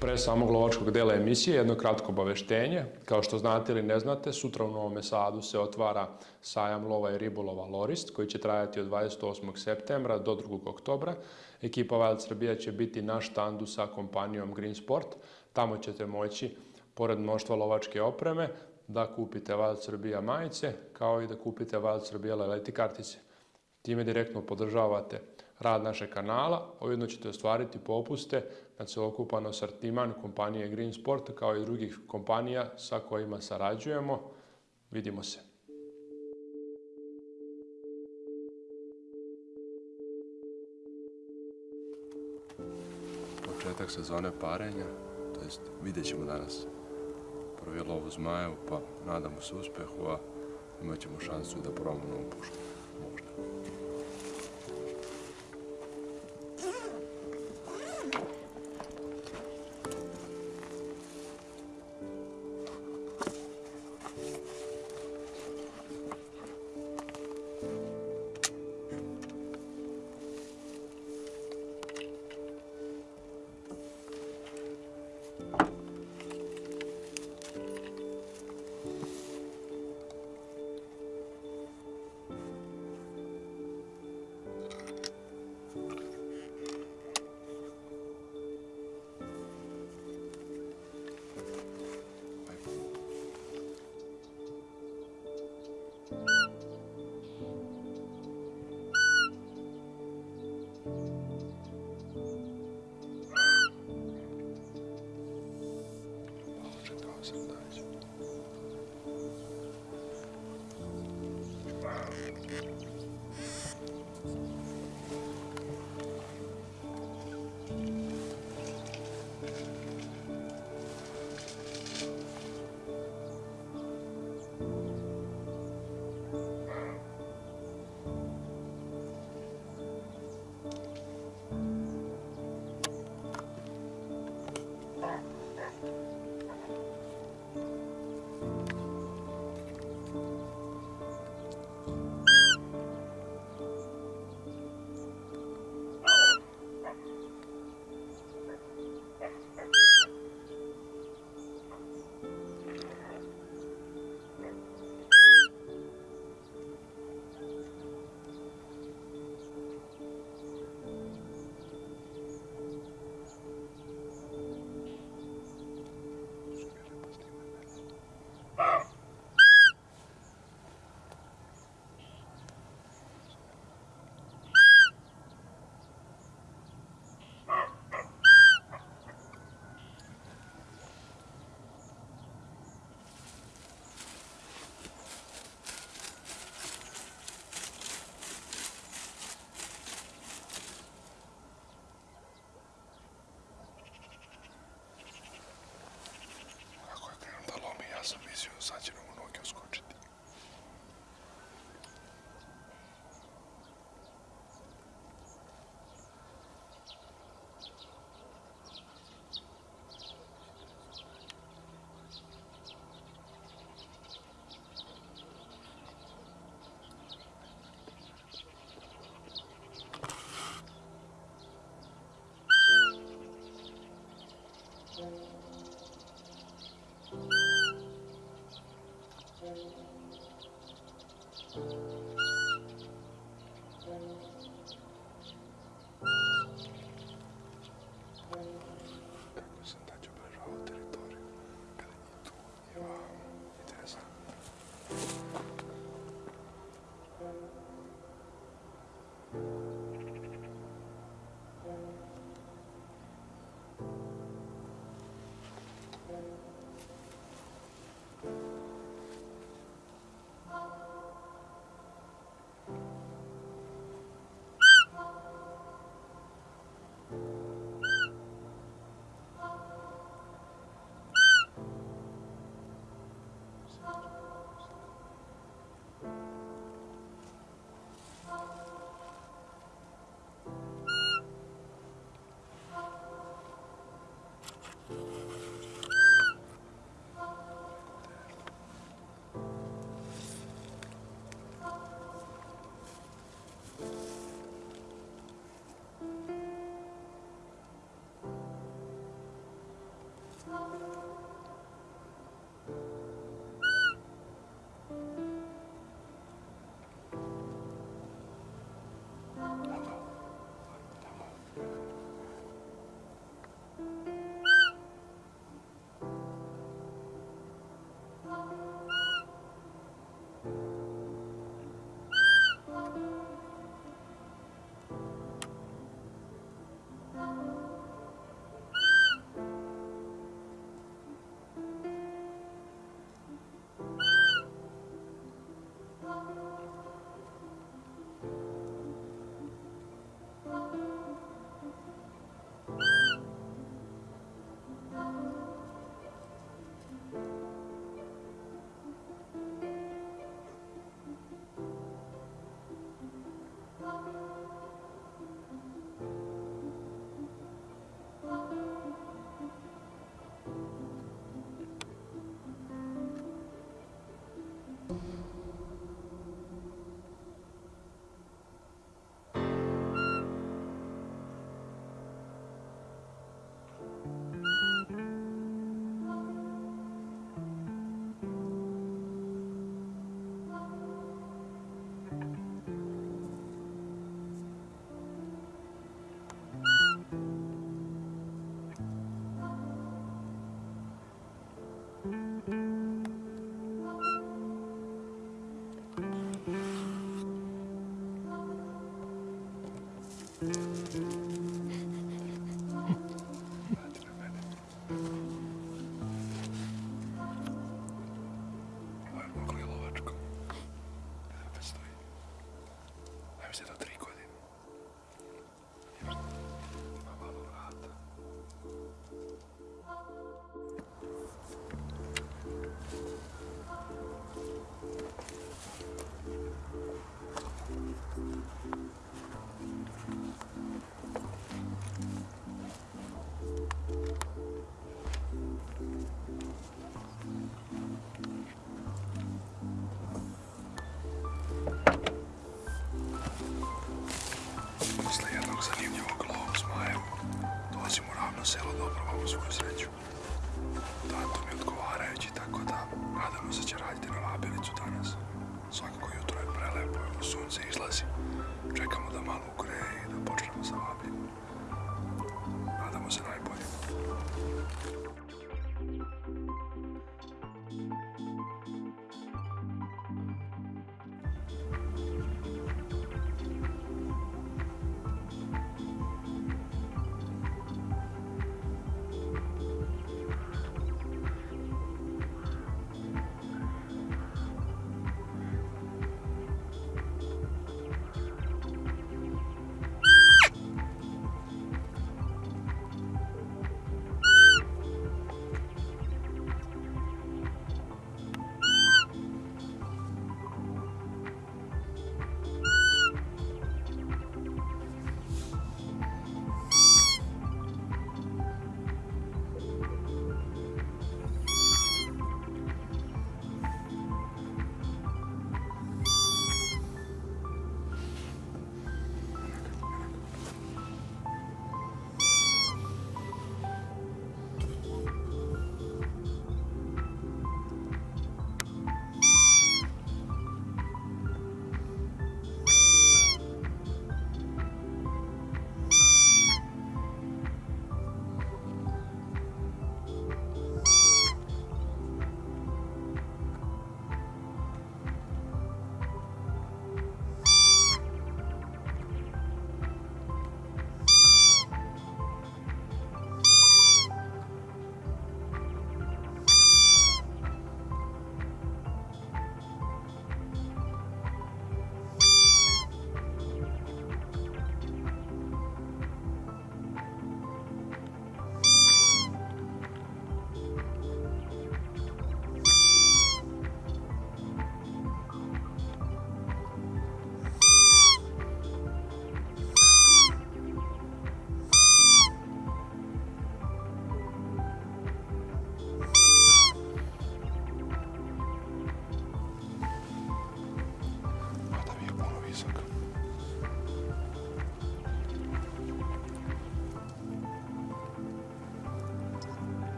Pre samog lovačkog dela emisije jedno kratko obaveštenje. Kao što znate ili ne znate, sutra u Novom Sadu se otvara sajam lova i ribolova Lorist, koji će trajati od 28. septembra do 2. oktobra. Ekipa Wild Srbija će biti na štandu sa kompanijom Green Sport. Tamo ćete moći, pored mnoštva lovačke opreme, da kupite Wild Srbija majice, kao i da kupite Wild Srbija leleti kartice. Time direktno podržavate rad našeg kanala, ujedno ćete ostvariti popuste na celokupan asortiman kompanije Green Sport kao i drugih kompanija sa kojima sarađujemo. Vidimo se. Početak sezone parenja, to jest vidjet ćemo danas prvi lov pa nadamo se uspjehu, a imat ćemo šansu da probamo novu pušku.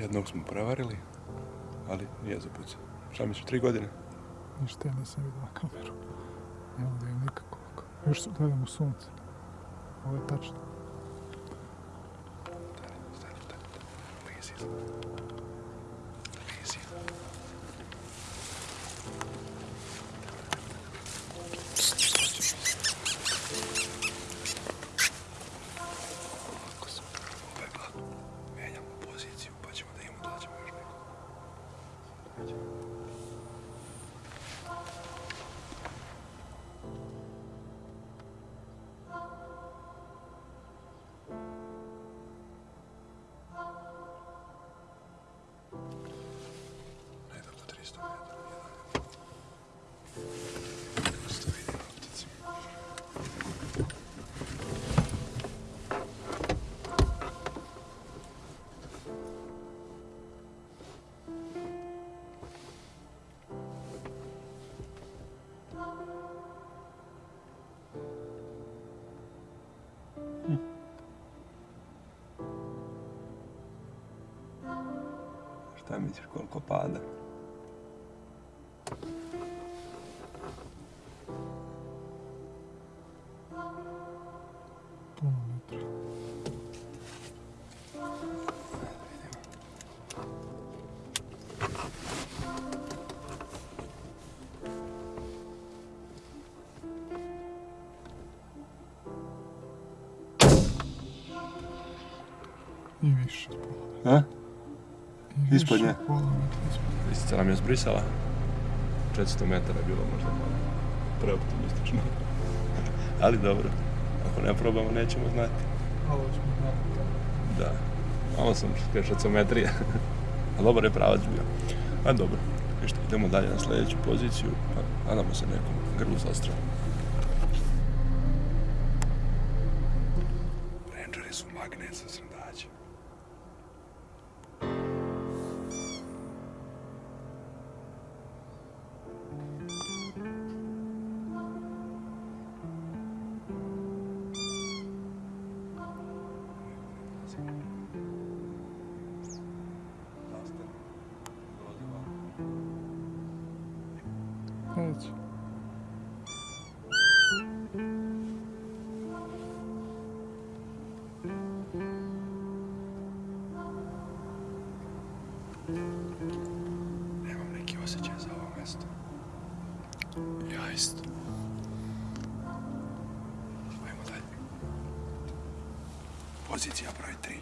Jednog smo prevarili, ali nije zapucao. Šta misliš, tri godine? Ništa ja nisam vidio na kameru. Ne mogu da vidim nikako. Još gledam u sunce. Ovo je tačno. Šta misliš koliko pada? Puno metra. Ispod nje? Lisica nam je zbrisala. 400 metara je bilo možda malo preoptimistično. Ali dobro, ako ne probamo nećemo znati. Malo ćemo znati. Da, malo sam šacometrija. A dobar je pravac bio. A dobro, ništa, idemo dalje na sljedeću poziciju, pa nadamo se nekom grlu zastra. здесь я брать три.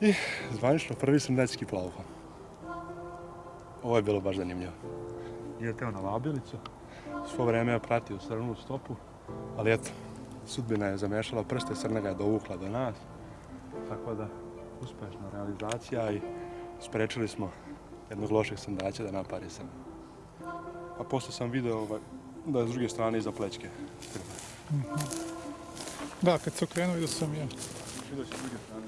I zvanično prvi sam dečki plavuha. Ovo je bilo baš zanimljivo. Nije teo na vabilicu. Svo vrijeme je pratio srnu stopu, ali eto, sudbina je zamešala prste, srna ga je dovukla do nas. Tako da, uspješna realizacija i sprečili smo jednog lošeg sandaća da napari srnu. A poslije sam video ovaj, da je s druge strane iza plećke. Da, kad se okrenuo vidio sam ja. Vidio s druge strane.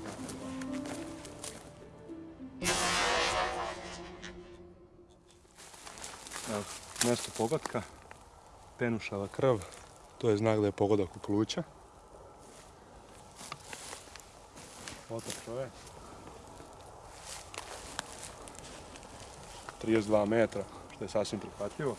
Mjesto pogotka, penušava krv, to je znak da je pogodak u pluća. Foto čovjek. 32 metra, što je sasvim prihvatljivo.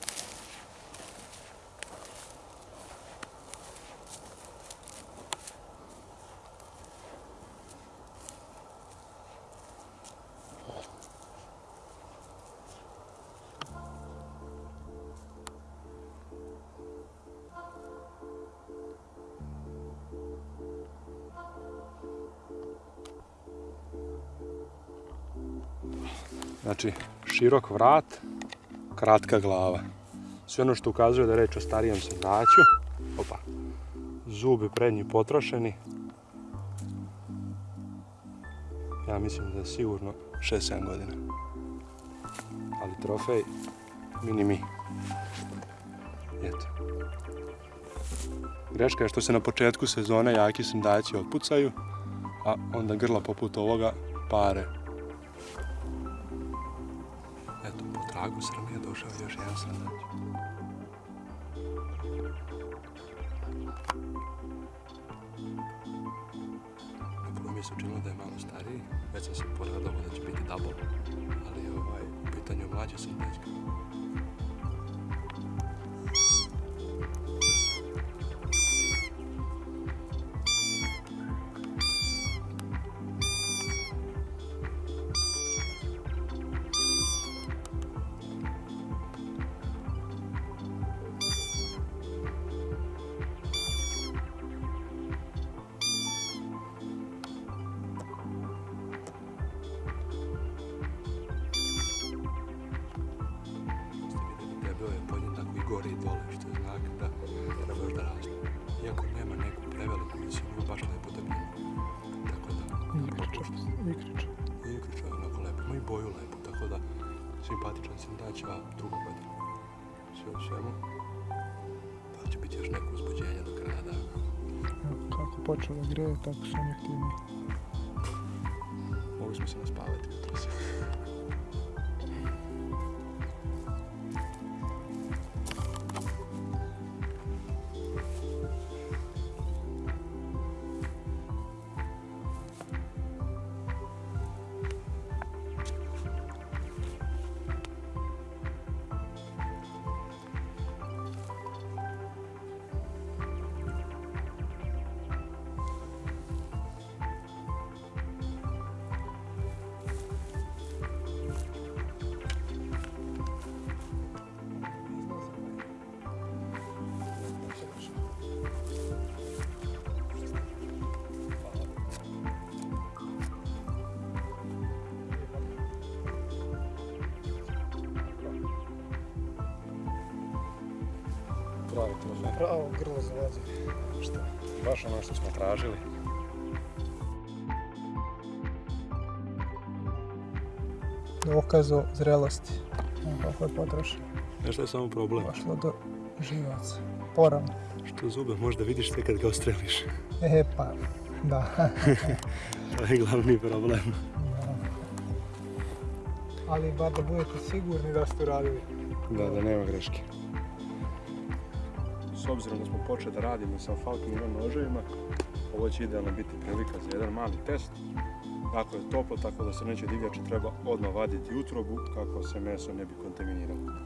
Znači, širok vrat, kratka glava. Sve ono što ukazuje da je reč o starijem sandaću. Opa. Zubi prednji potrošeni. Ja mislim da je sigurno 6-7 godina. Ali trofej, mini mi. Eto. Greška je što se na početku sezone jaki sandaći otpucaju, a onda grla poput ovoga pare Je još jedan srnać. Na prvo mi se učinilo da je malo stariji, već sam se poradovao da će biti double, ali ovaj, u pitanju je mlađi srnać. Simpatičan sam daći, a druga godina. Sve u svemu. Pa će biti još neko uzbuđenje do kraja dana. Kako počelo da greje, tako su oni aktivni. Mogli smo se naspavati jutros. Pravi trofej. Pravo grlo zalazi. Šta? Baš ono što smo tražili. Dokaz o zrelosti. Kako je potrošeno. Znaš šta je samo problem? Došlo do živaca. Poravno. Što zube možda vidiš sve kad ga ostreliš. E pa, da. To je glavni problem. Ali bar da budete sigurni da ste uradili. Da, da nema greške. S obzirom da smo počeli da radimo sa Falconinom noževima, ovo će idealno biti prilika za jedan mali test. Jako je toplo, tako da se neće divljači treba odmah vaditi utrobu kako se meso ne bi kontaminiralo.